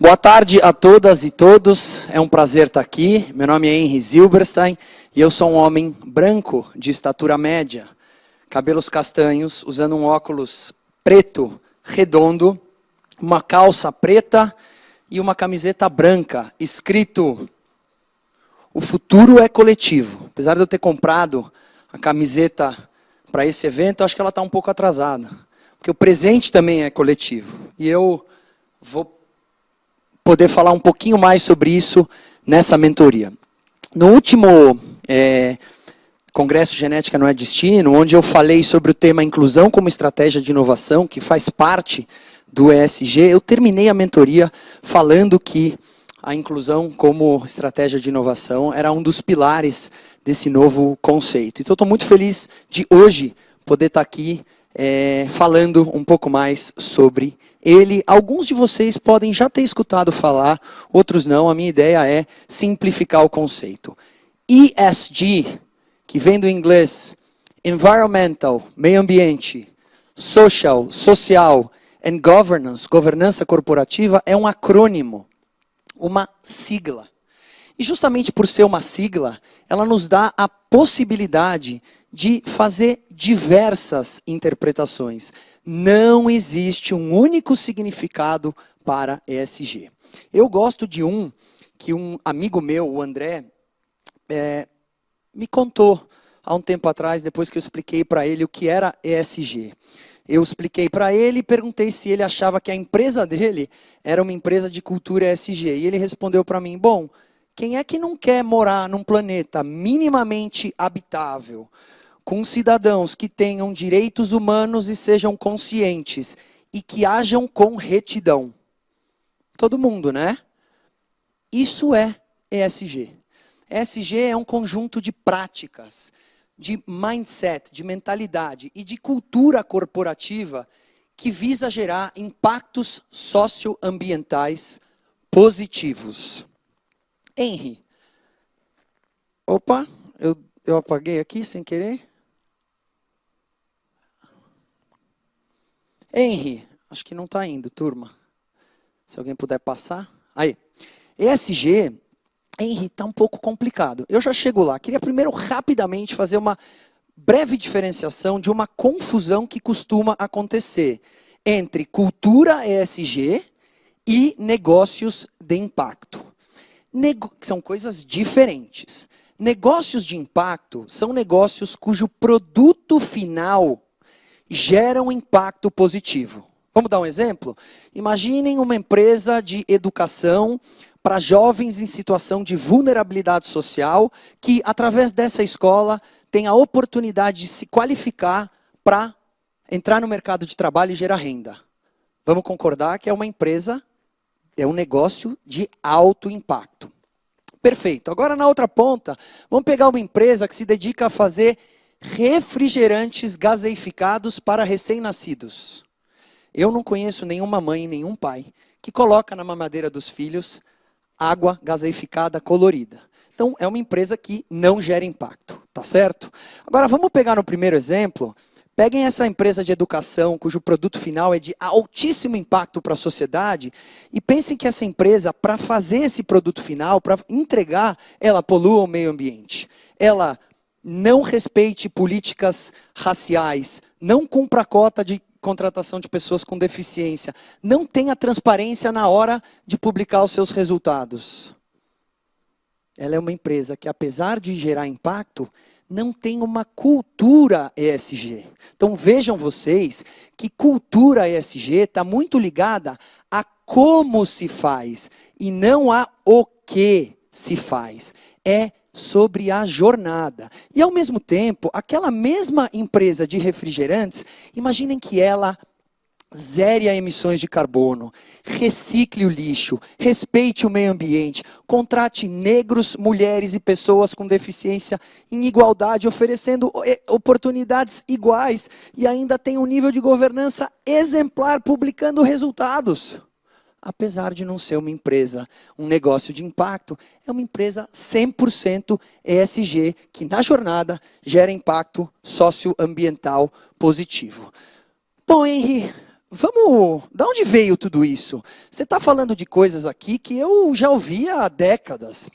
Boa tarde a todas e todos, é um prazer estar aqui. Meu nome é Henry Zilberstein e eu sou um homem branco de estatura média, cabelos castanhos, usando um óculos preto, redondo, uma calça preta e uma camiseta branca, escrito O futuro é coletivo. Apesar de eu ter comprado a camiseta para esse evento, acho que ela está um pouco atrasada, porque o presente também é coletivo. E eu vou poder falar um pouquinho mais sobre isso nessa mentoria. No último é, Congresso Genética Não é Destino, onde eu falei sobre o tema inclusão como estratégia de inovação, que faz parte do ESG, eu terminei a mentoria falando que a inclusão como estratégia de inovação era um dos pilares desse novo conceito. Então, estou muito feliz de hoje poder estar aqui é, falando um pouco mais sobre ele, alguns de vocês podem já ter escutado falar, outros não. A minha ideia é simplificar o conceito. ESG, que vem do inglês Environmental, meio ambiente, Social, social and governance, governança corporativa, é um acrônimo, uma sigla. E justamente por ser uma sigla, ela nos dá a possibilidade de fazer diversas interpretações. Não existe um único significado para ESG. Eu gosto de um que um amigo meu, o André, é, me contou há um tempo atrás, depois que eu expliquei para ele o que era ESG. Eu expliquei para ele e perguntei se ele achava que a empresa dele era uma empresa de cultura ESG. E ele respondeu para mim, bom, quem é que não quer morar num planeta minimamente habitável, com cidadãos que tenham direitos humanos e sejam conscientes e que hajam com retidão. Todo mundo, né? Isso é ESG. ESG é um conjunto de práticas, de mindset, de mentalidade e de cultura corporativa que visa gerar impactos socioambientais positivos. Henry. Opa, eu, eu apaguei aqui sem querer. Henry, acho que não está indo, turma. Se alguém puder passar. Aí. ESG, Henry, está um pouco complicado. Eu já chego lá. Queria primeiro rapidamente fazer uma breve diferenciação de uma confusão que costuma acontecer entre cultura ESG e negócios de impacto. Nego são coisas diferentes. Negócios de impacto são negócios cujo produto final gera um impacto positivo. Vamos dar um exemplo? Imaginem uma empresa de educação para jovens em situação de vulnerabilidade social que, através dessa escola, tem a oportunidade de se qualificar para entrar no mercado de trabalho e gerar renda. Vamos concordar que é uma empresa, é um negócio de alto impacto. Perfeito. Agora, na outra ponta, vamos pegar uma empresa que se dedica a fazer refrigerantes gaseificados para recém-nascidos. Eu não conheço nenhuma mãe, nenhum pai que coloca na mamadeira dos filhos água gaseificada colorida. Então, é uma empresa que não gera impacto, tá certo? Agora, vamos pegar no primeiro exemplo, peguem essa empresa de educação, cujo produto final é de altíssimo impacto para a sociedade, e pensem que essa empresa, para fazer esse produto final, para entregar, ela polua o meio ambiente. Ela não respeite políticas raciais, não cumpra a cota de contratação de pessoas com deficiência, não tenha transparência na hora de publicar os seus resultados. Ela é uma empresa que, apesar de gerar impacto, não tem uma cultura ESG. Então vejam vocês que cultura ESG está muito ligada a como se faz e não a o que se faz. É sobre a jornada. E ao mesmo tempo, aquela mesma empresa de refrigerantes, imaginem que ela zere a emissões de carbono, recicle o lixo, respeite o meio ambiente, contrate negros, mulheres e pessoas com deficiência em igualdade, oferecendo eh, oportunidades iguais e ainda tem um nível de governança exemplar, publicando resultados apesar de não ser uma empresa, um negócio de impacto, é uma empresa 100% ESG, que na jornada gera impacto socioambiental positivo. Bom, Henry, vamos, da onde veio tudo isso? Você está falando de coisas aqui que eu já ouvi há décadas.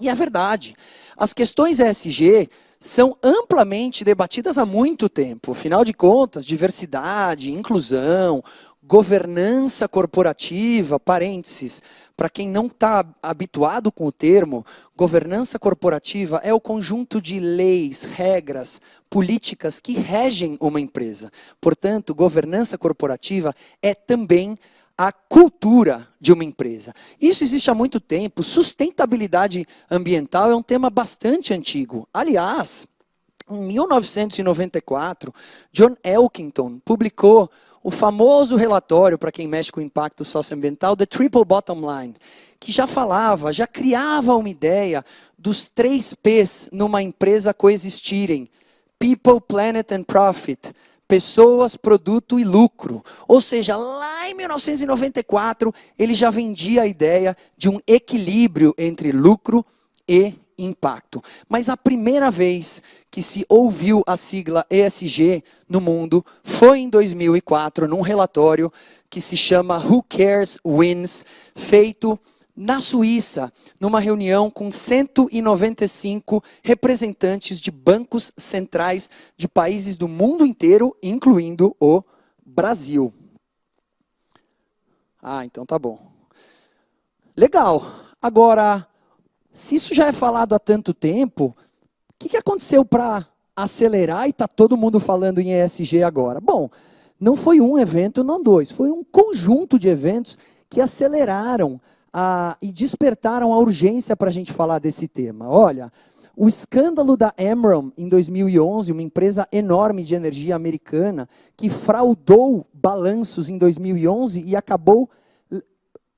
E é verdade. As questões ESG são amplamente debatidas há muito tempo. Afinal de contas, diversidade, inclusão, governança corporativa, parênteses, para quem não está habituado com o termo, governança corporativa é o conjunto de leis, regras, políticas que regem uma empresa. Portanto, governança corporativa é também a cultura de uma empresa. Isso existe há muito tempo. Sustentabilidade ambiental é um tema bastante antigo. Aliás, em 1994, John Elkington publicou o famoso relatório para quem mexe com impacto socioambiental, The Triple Bottom Line, que já falava, já criava uma ideia dos três P's numa empresa coexistirem: People, Planet and Profit pessoas, produto e lucro. Ou seja, lá em 1994, ele já vendia a ideia de um equilíbrio entre lucro e impacto. Mas a primeira vez que se ouviu a sigla ESG no mundo foi em 2004, num relatório que se chama Who Cares Wins, feito na Suíça, numa reunião com 195 representantes de bancos centrais de países do mundo inteiro, incluindo o Brasil. Ah, então tá bom. Legal. Agora, se isso já é falado há tanto tempo, o que, que aconteceu para acelerar e está todo mundo falando em ESG agora? Bom, não foi um evento, não dois, foi um conjunto de eventos que aceleraram a, e despertaram a urgência para a gente falar desse tema. Olha, o escândalo da Emron em 2011, uma empresa enorme de energia americana, que fraudou balanços em 2011 e acabou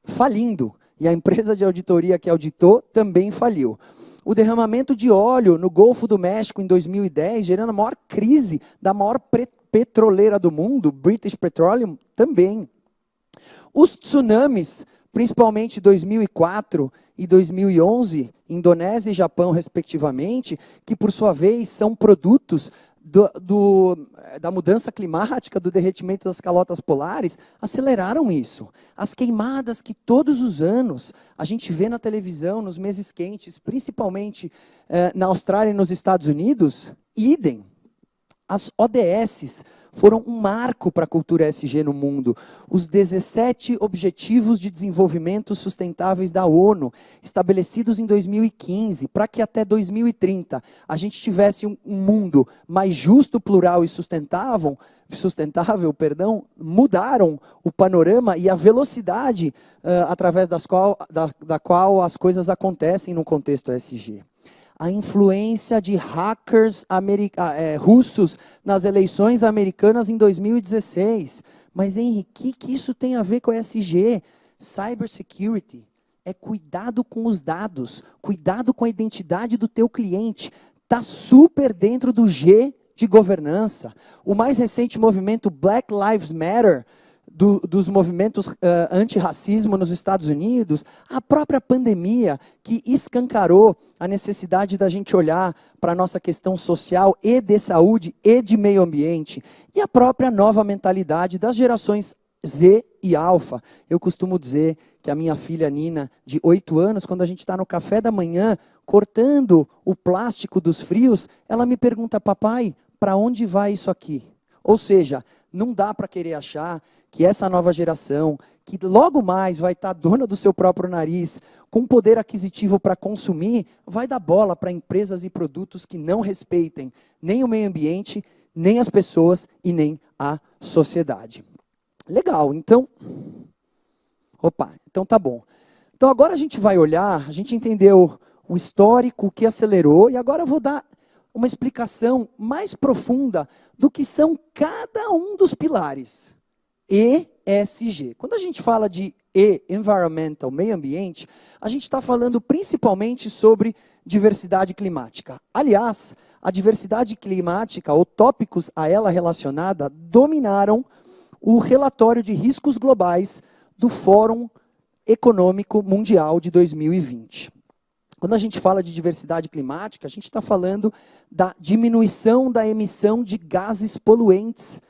falindo. E a empresa de auditoria que auditou também faliu. O derramamento de óleo no Golfo do México em 2010, gerando a maior crise da maior petroleira do mundo, British Petroleum, também. Os tsunamis principalmente 2004 e 2011, Indonésia e Japão, respectivamente, que, por sua vez, são produtos do, do, da mudança climática, do derretimento das calotas polares, aceleraram isso. As queimadas que todos os anos a gente vê na televisão, nos meses quentes, principalmente eh, na Austrália e nos Estados Unidos, idem. As ODSs, foram um marco para a cultura SG no mundo. Os 17 Objetivos de Desenvolvimento Sustentáveis da ONU, estabelecidos em 2015, para que até 2030 a gente tivesse um, mundo mais justo, plural e sustentável, sustentável, perdão, mudaram o panorama e a velocidade uh, através das qual, da, da qual as coisas acontecem no contexto SG a influência de hackers é, russos nas eleições americanas em 2016. Mas, Henrique, o que isso tem a ver com ESG? Cybersecurity é cuidado com os dados, cuidado com a identidade do teu cliente. Está super dentro do G de governança. O mais recente movimento Black Lives Matter do, dos movimentos uh, antirracismo nos Estados Unidos, a própria pandemia que escancarou a necessidade da gente olhar para a nossa questão social e de saúde e de meio ambiente, e a própria nova mentalidade das gerações Z e Alfa. Eu costumo dizer que a minha filha Nina, de 8 anos, quando a gente está no café da manhã, cortando o plástico dos frios, ela me pergunta, papai, para onde vai isso aqui? Ou seja, não dá para querer achar que essa nova geração, que logo mais vai estar dona do seu próprio nariz, com poder aquisitivo para consumir, vai dar bola para empresas e produtos que não respeitem nem o meio ambiente, nem as pessoas e nem a sociedade. Legal, então. Opa, então tá bom. Então agora a gente vai olhar, a gente entendeu o histórico, o que acelerou, e agora eu vou dar uma explicação mais profunda do que são cada um dos pilares. ESG. Quando a gente fala de E, environmental, meio ambiente, a gente está falando principalmente sobre diversidade climática. Aliás, a diversidade climática, ou tópicos a ela relacionada, dominaram o relatório de riscos globais do Fórum Econômico Mundial de 2020. Quando a gente fala de diversidade climática, a gente está falando da diminuição da emissão de gases poluentes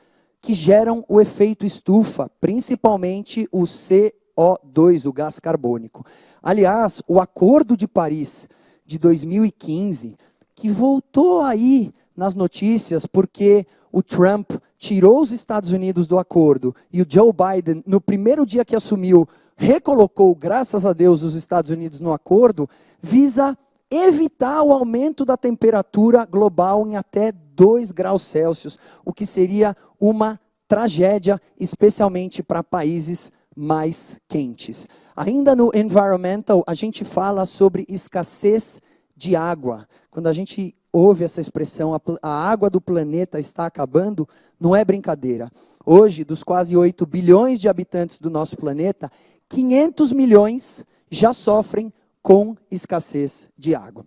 que geram o efeito estufa, principalmente o CO2, o gás carbônico. Aliás, o Acordo de Paris de 2015, que voltou aí nas notícias porque o Trump tirou os Estados Unidos do acordo e o Joe Biden, no primeiro dia que assumiu, recolocou, graças a Deus, os Estados Unidos no acordo, visa evitar o aumento da temperatura global em até 2 graus Celsius, o que seria uma tragédia, especialmente para países mais quentes. Ainda no environmental, a gente fala sobre escassez de água. Quando a gente ouve essa expressão, a, a água do planeta está acabando, não é brincadeira. Hoje, dos quase 8 bilhões de habitantes do nosso planeta, 500 milhões já sofrem com escassez de água.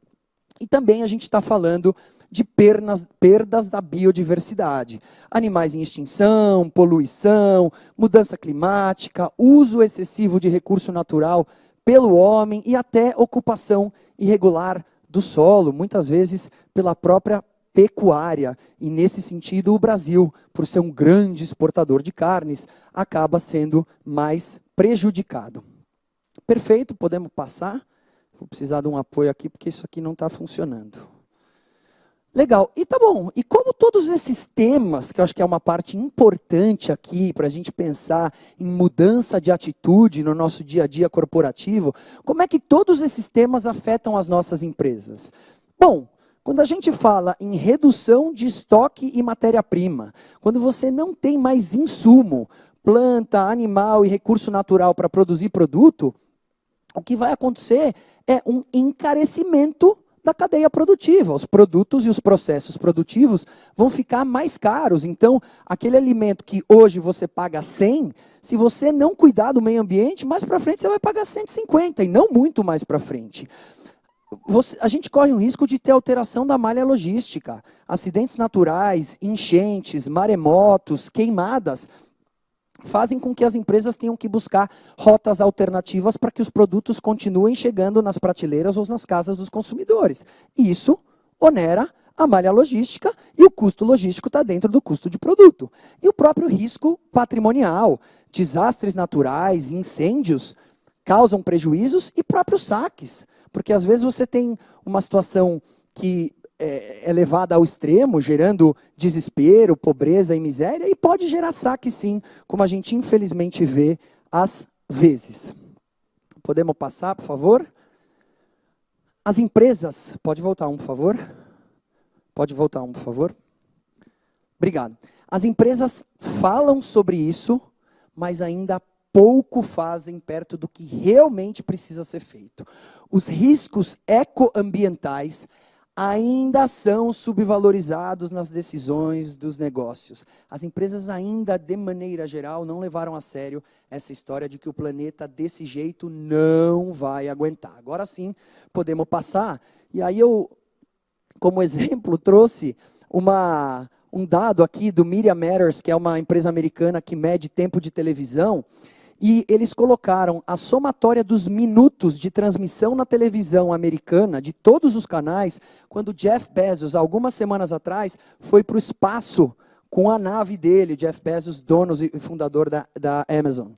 E também a gente está falando de pernas, perdas da biodiversidade. Animais em extinção, poluição, mudança climática, uso excessivo de recurso natural pelo homem e até ocupação irregular do solo, muitas vezes pela própria pecuária. E nesse sentido, o Brasil, por ser um grande exportador de carnes, acaba sendo mais prejudicado. Perfeito, podemos passar. Vou precisar de um apoio aqui, porque isso aqui não está funcionando. Legal. E tá bom. E como todos esses temas, que eu acho que é uma parte importante aqui para a gente pensar em mudança de atitude no nosso dia a dia corporativo, como é que todos esses temas afetam as nossas empresas? Bom, quando a gente fala em redução de estoque e matéria-prima, quando você não tem mais insumo, planta, animal e recurso natural para produzir produto, o que vai acontecer é um encarecimento da cadeia produtiva. Os produtos e os processos produtivos vão ficar mais caros. Então, aquele alimento que hoje você paga 100, se você não cuidar do meio ambiente, mais para frente você vai pagar 150 e não muito mais para frente. Você, a gente corre o risco de ter alteração da malha logística, acidentes naturais, enchentes, maremotos, queimadas fazem com que as empresas tenham que buscar rotas alternativas para que os produtos continuem chegando nas prateleiras ou nas casas dos consumidores. Isso onera a malha logística e o custo logístico está dentro do custo de produto. E o próprio risco patrimonial, desastres naturais, incêndios, causam prejuízos e próprios saques. Porque às vezes você tem uma situação que é, é levada ao extremo, gerando desespero, pobreza e miséria, e pode gerar saque sim, como a gente infelizmente vê às vezes. Podemos passar, por favor? As empresas, pode voltar um, por favor? Pode voltar um, por favor? Obrigado. As empresas falam sobre isso, mas ainda pouco fazem perto do que realmente precisa ser feito. Os riscos ecoambientais ainda são subvalorizados nas decisões dos negócios. As empresas ainda, de maneira geral, não levaram a sério essa história de que o planeta desse jeito não vai aguentar. Agora sim, podemos passar. E aí eu, como exemplo, trouxe uma, um dado aqui do Media Matters, que é uma empresa americana que mede tempo de televisão, e eles colocaram a somatória dos minutos de transmissão na televisão americana, de todos os canais, quando Jeff Bezos, algumas semanas atrás, foi para o espaço com a nave dele, Jeff Bezos, dono e fundador da, da Amazon.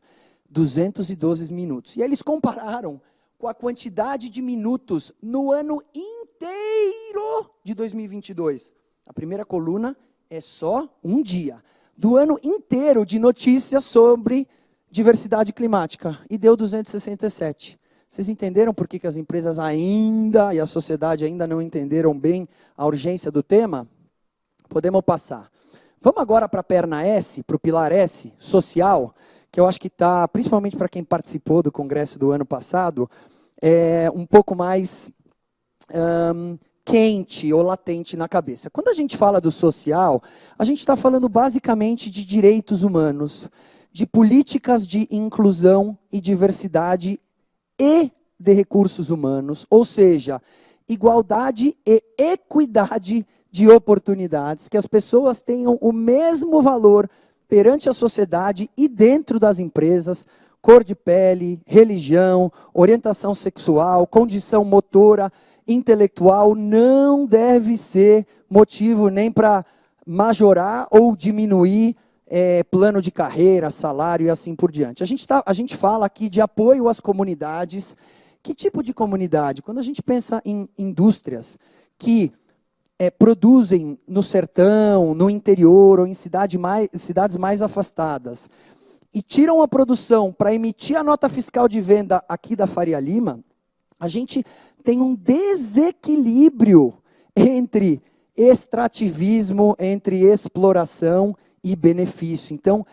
212 minutos. E eles compararam com a quantidade de minutos no ano inteiro de 2022. A primeira coluna é só um dia. Do ano inteiro de notícias sobre diversidade climática e deu 267. Vocês entenderam por que, que as empresas ainda e a sociedade ainda não entenderam bem a urgência do tema? Podemos passar. Vamos agora para a perna S, para o pilar S, social, que eu acho que está, principalmente para quem participou do congresso do ano passado, é um pouco mais um, quente ou latente na cabeça. Quando a gente fala do social, a gente está falando basicamente de direitos humanos, de políticas de inclusão e diversidade e de recursos humanos, ou seja, igualdade e equidade de oportunidades, que as pessoas tenham o mesmo valor perante a sociedade e dentro das empresas, cor de pele, religião, orientação sexual, condição motora, intelectual, não deve ser motivo nem para majorar ou diminuir é, plano de carreira, salário e assim por diante. A gente, tá, a gente fala aqui de apoio às comunidades. Que tipo de comunidade? Quando a gente pensa em indústrias que é, produzem no sertão, no interior ou em cidade mais, cidades mais afastadas e tiram a produção para emitir a nota fiscal de venda aqui da Faria Lima, a gente tem um desequilíbrio entre extrativismo, entre exploração e benefício. Então,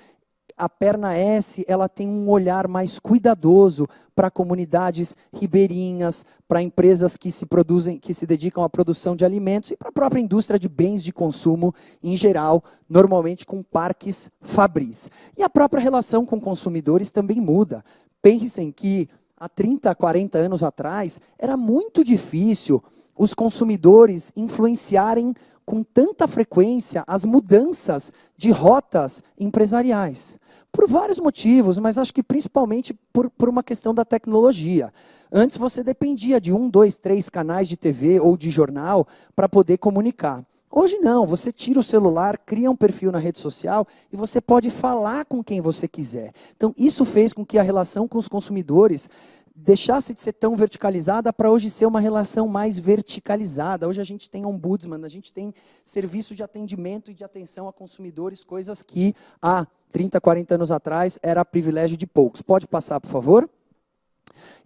a perna S ela tem um olhar mais cuidadoso para comunidades ribeirinhas, para empresas que se produzem, que se dedicam à produção de alimentos e para a própria indústria de bens de consumo em geral, normalmente com parques fabris. E a própria relação com consumidores também muda. Pensem que há 30, 40 anos atrás era muito difícil os consumidores influenciarem com tanta frequência as mudanças de rotas empresariais. Por vários motivos, mas acho que principalmente por, por uma questão da tecnologia. Antes você dependia de um, dois, três canais de TV ou de jornal para poder comunicar. Hoje não, você tira o celular, cria um perfil na rede social e você pode falar com quem você quiser. Então, isso fez com que a relação com os consumidores deixasse de ser tão verticalizada para hoje ser uma relação mais verticalizada. Hoje a gente tem ombudsman, a gente tem serviço de atendimento e de atenção a consumidores, coisas que há 30, 40 anos atrás era privilégio de poucos. Pode passar, por favor?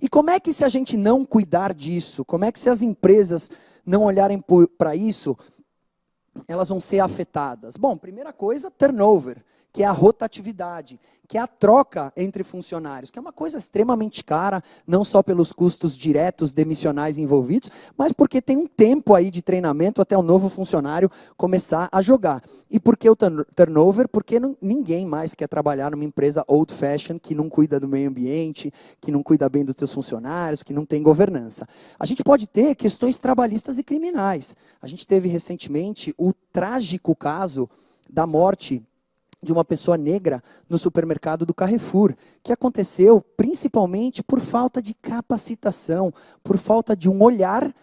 E como é que se a gente não cuidar disso, como é que se as empresas não olharem para isso, elas vão ser afetadas? Bom, primeira coisa, turnover que é a rotatividade, que é a troca entre funcionários, que é uma coisa extremamente cara, não só pelos custos diretos demissionais envolvidos, mas porque tem um tempo aí de treinamento até o novo funcionário começar a jogar. E por que o turnover? Porque ninguém mais quer trabalhar numa empresa old fashion que não cuida do meio ambiente, que não cuida bem dos seus funcionários, que não tem governança. A gente pode ter questões trabalhistas e criminais. A gente teve recentemente o trágico caso da morte de uma pessoa negra no supermercado do Carrefour, que aconteceu principalmente por falta de capacitação, por falta de um olhar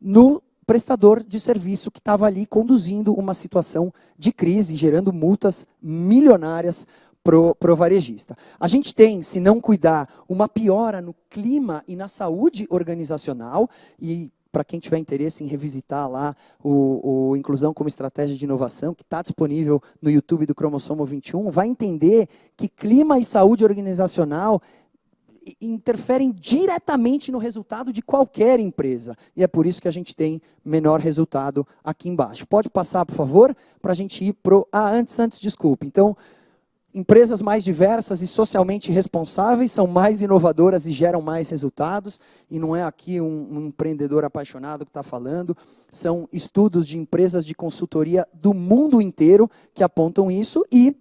no prestador de serviço que estava ali conduzindo uma situação de crise, gerando multas milionárias pro, pro varejista. A gente tem, se não cuidar, uma piora no clima e na saúde organizacional, e para quem tiver interesse em revisitar lá o, o Inclusão como Estratégia de Inovação, que está disponível no YouTube do Cromossomo 21, vai entender que clima e saúde organizacional interferem diretamente no resultado de qualquer empresa. E é por isso que a gente tem menor resultado aqui embaixo. Pode passar, por favor, para a gente ir para o... Ah, antes, antes, desculpe. Então, Empresas mais diversas e socialmente responsáveis são mais inovadoras e geram mais resultados. E não é aqui um, um empreendedor apaixonado que está falando. São estudos de empresas de consultoria do mundo inteiro que apontam isso. E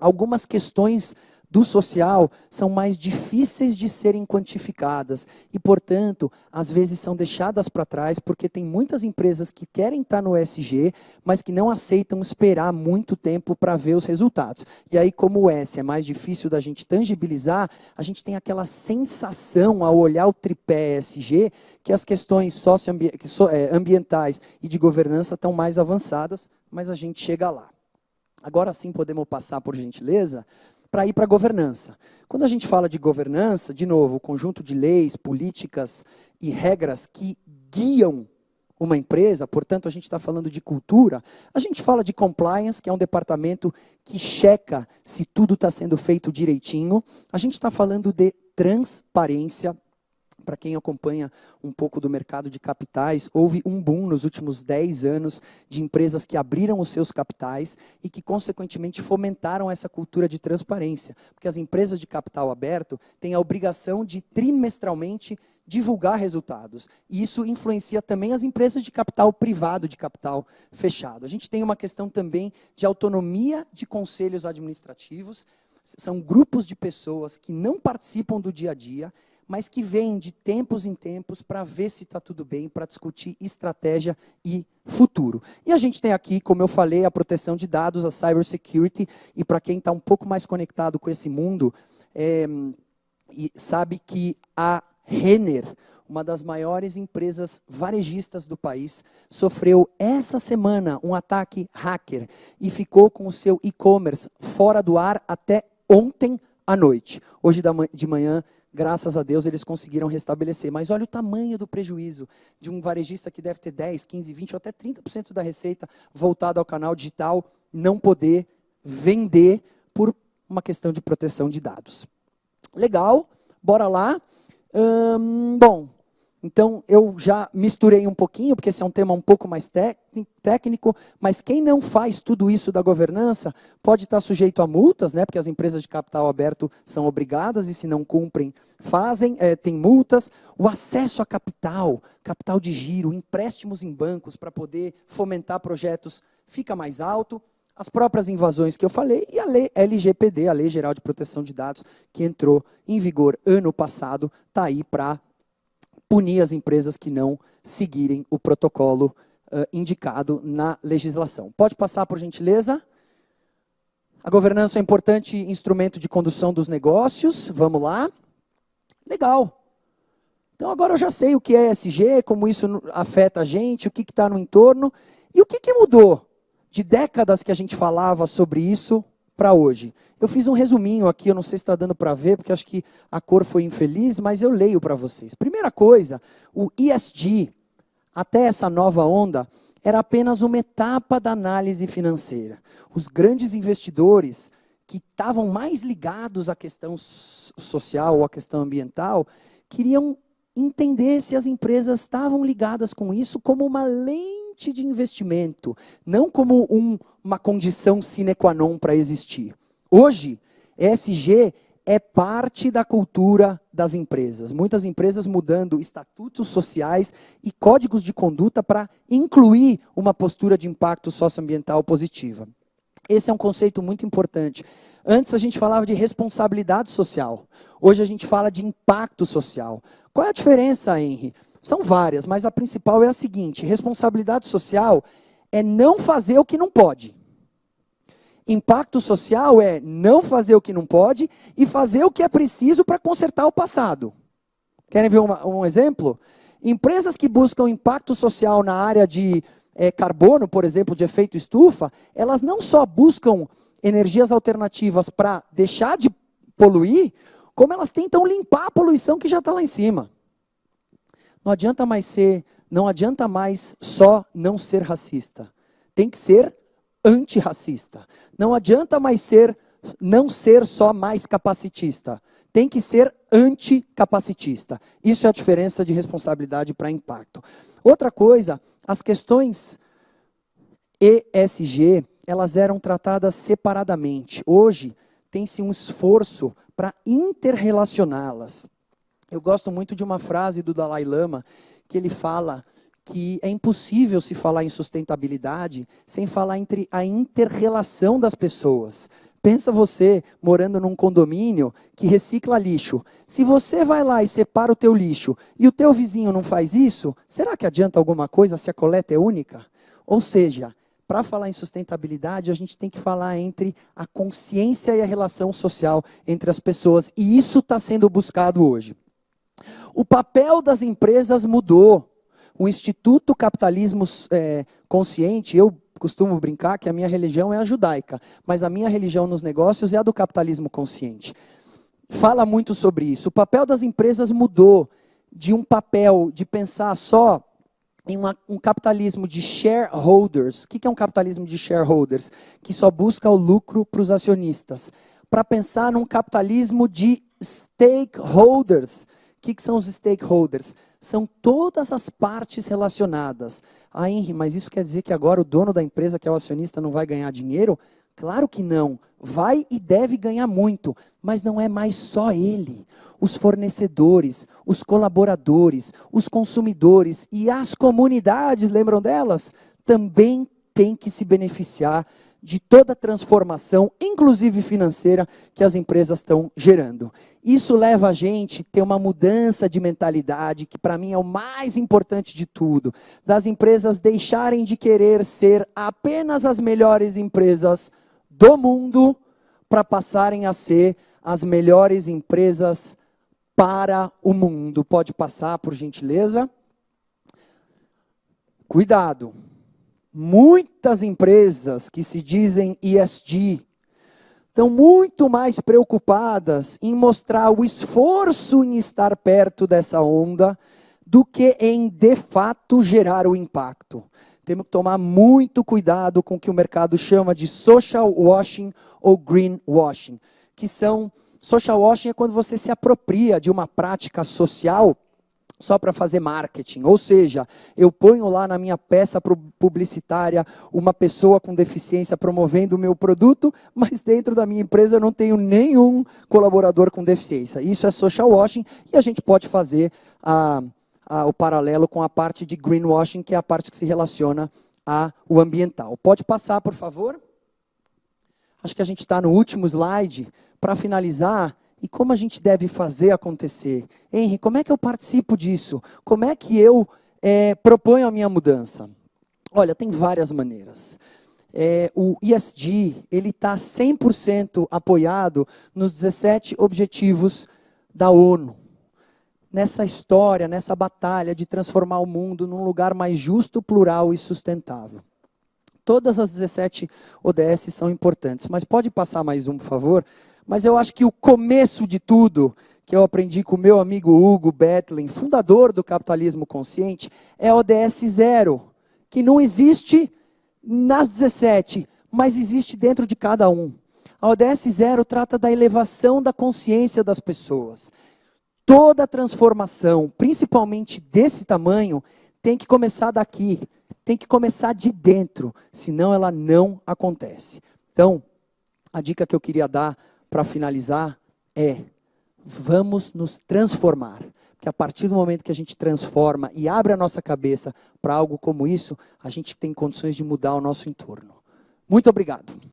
algumas questões do social são mais difíceis de serem quantificadas e, portanto, às vezes são deixadas para trás porque tem muitas empresas que querem estar no ESG, mas que não aceitam esperar muito tempo para ver os resultados. E aí, como o S é mais difícil da gente tangibilizar, a gente tem aquela sensação ao olhar o tripé ESG que as questões socioambientais é, e de governança estão mais avançadas, mas a gente chega lá. Agora sim podemos passar, por gentileza, para ir para a governança. Quando a gente fala de governança, de novo, o conjunto de leis, políticas e regras que guiam uma empresa, portanto, a gente está falando de cultura, a gente fala de compliance, que é um departamento que checa se tudo está sendo feito direitinho, a gente está falando de transparência, para quem acompanha um pouco do mercado de capitais, houve um boom nos últimos 10 anos de empresas que abriram os seus capitais e que, consequentemente, fomentaram essa cultura de transparência. Porque as empresas de capital aberto têm a obrigação de, trimestralmente, divulgar resultados. E isso influencia também as empresas de capital privado, de capital fechado. A gente tem uma questão também de autonomia de conselhos administrativos. São grupos de pessoas que não participam do dia a dia mas que vem de tempos em tempos para ver se está tudo bem, para discutir estratégia e futuro. E a gente tem aqui, como eu falei, a proteção de dados, a cybersecurity, e para quem está um pouco mais conectado com esse mundo, é, sabe que a Renner, uma das maiores empresas varejistas do país, sofreu essa semana um ataque hacker e ficou com o seu e-commerce fora do ar até ontem à noite. Hoje de manhã, graças a Deus, eles conseguiram restabelecer. Mas olha o tamanho do prejuízo de um varejista que deve ter 10, 15, 20 ou até 30% da receita voltada ao canal digital, não poder vender por uma questão de proteção de dados. Legal, bora lá. Hum, bom, então eu já misturei um pouquinho, porque esse é um tema um pouco mais técnico, mas quem não faz tudo isso da governança pode estar sujeito a multas, né, porque as empresas de capital aberto são obrigadas e se não cumprem, fazem, é, tem multas. O acesso a capital, capital de giro, empréstimos em bancos para poder fomentar projetos fica mais alto as próprias invasões que eu falei e a lei LGPD, a Lei Geral de Proteção de Dados, que entrou em vigor ano passado, está aí para punir as empresas que não seguirem o protocolo uh, indicado na legislação. Pode passar, por gentileza? A governança é um importante instrumento de condução dos negócios. Vamos lá. Legal. Então agora eu já sei o que é ESG, como isso afeta a gente, o que está no entorno. E o que, que mudou de décadas que a gente falava sobre isso para hoje. Eu fiz um resuminho aqui, eu não sei se está dando para ver, porque acho que a cor foi infeliz, mas eu leio para vocês. Primeira coisa, o ESG, até essa nova onda, era apenas uma etapa da análise financeira. Os grandes investidores que estavam mais ligados à questão social ou à questão ambiental, queriam entender se as empresas estavam ligadas com isso como uma lente de investimento, não como um, uma condição sine qua non para existir. Hoje, ESG é parte da cultura das empresas. Muitas empresas mudando estatutos sociais e códigos de conduta para incluir uma postura de impacto socioambiental positiva. Esse é um conceito muito importante. Antes a gente falava de responsabilidade social. Hoje a gente fala de impacto social. Qual é a diferença, Henry? São várias, mas a principal é a seguinte: responsabilidade social é não fazer o que não pode. Impacto social é não fazer o que não pode e fazer o que é preciso para consertar o passado. Querem ver uma, um exemplo? Empresas que buscam impacto social na área de é, carbono, por exemplo, de efeito estufa, elas não só buscam energias alternativas para deixar de poluir, como elas tentam limpar a poluição que já está lá em cima. Não adianta mais ser, não adianta mais só não ser racista. Tem que ser antirracista. Não adianta mais ser, não ser só mais capacitista. Tem que ser anticapacitista. Isso é a diferença de responsabilidade para impacto. Outra coisa, as questões ESG, elas eram tratadas separadamente. Hoje, tem-se um esforço para interrelacioná-las. Eu gosto muito de uma frase do Dalai Lama, que ele fala que é impossível se falar em sustentabilidade sem falar entre a interrelação das pessoas. Pensa você morando num condomínio que recicla lixo. Se você vai lá e separa o teu lixo e o teu vizinho não faz isso, será que adianta alguma coisa se a coleta é única? Ou seja, para falar em sustentabilidade, a gente tem que falar entre a consciência e a relação social entre as pessoas. E isso está sendo buscado hoje. O papel das empresas mudou. O Instituto Capitalismo é, Consciente, eu costumo brincar que a minha religião é a judaica, mas a minha religião nos negócios é a do capitalismo consciente. Fala muito sobre isso. O papel das empresas mudou de um papel de pensar só em uma, um capitalismo de shareholders. O que é um capitalismo de shareholders? Que só busca o lucro para os acionistas. Para pensar num capitalismo de stakeholders. O que, que são os stakeholders? São todas as partes relacionadas. Ah, Henry, mas isso quer dizer que agora o dono da empresa, que é o acionista, não vai ganhar dinheiro? Claro que não. Vai e deve ganhar muito, mas não é mais só ele. Os fornecedores, os colaboradores, os consumidores e as comunidades, lembram delas? Também têm que se beneficiar de toda a transformação, inclusive financeira, que as empresas estão gerando. Isso leva a gente a ter uma mudança de mentalidade, que para mim é o mais importante de tudo, das empresas deixarem de querer ser apenas as melhores empresas do mundo, para passarem a ser as melhores empresas para o mundo. Pode passar, por gentileza? Cuidado. Muitas empresas que se dizem ESG estão muito mais preocupadas em mostrar o esforço em estar perto dessa onda do que em, de fato, gerar o impacto. Temos que tomar muito cuidado com o que o mercado chama de social washing ou green washing, que são social washing é quando você se apropria de uma prática social só para fazer marketing. Ou seja, eu ponho lá na minha peça publicitária uma pessoa com deficiência promovendo o meu produto, mas dentro da minha empresa eu não tenho nenhum colaborador com deficiência. Isso é social washing e a gente pode fazer a, a, o paralelo com a parte de greenwashing, que é a parte que se relaciona ao ambiental. Pode passar, por favor? Acho que a gente está no último slide. Para finalizar, e como a gente deve fazer acontecer? Henry, como é que eu participo disso? Como é que eu é, proponho a minha mudança? Olha, tem várias maneiras. É, o ESG está 100% apoiado nos 17 objetivos da ONU. Nessa história, nessa batalha de transformar o mundo num lugar mais justo, plural e sustentável. Todas as 17 ODS são importantes, mas pode passar mais um, por favor? Mas eu acho que o começo de tudo, que eu aprendi com o meu amigo Hugo Betlin, fundador do capitalismo consciente, é ODS zero, que não existe nas 17, mas existe dentro de cada um. A ODS zero trata da elevação da consciência das pessoas. Toda transformação, principalmente desse tamanho, tem que começar daqui, tem que começar de dentro, senão ela não acontece. Então, a dica que eu queria dar para finalizar, é vamos nos transformar. Porque a partir do momento que a gente transforma e abre a nossa cabeça para algo como isso, a gente tem condições de mudar o nosso entorno. Muito obrigado.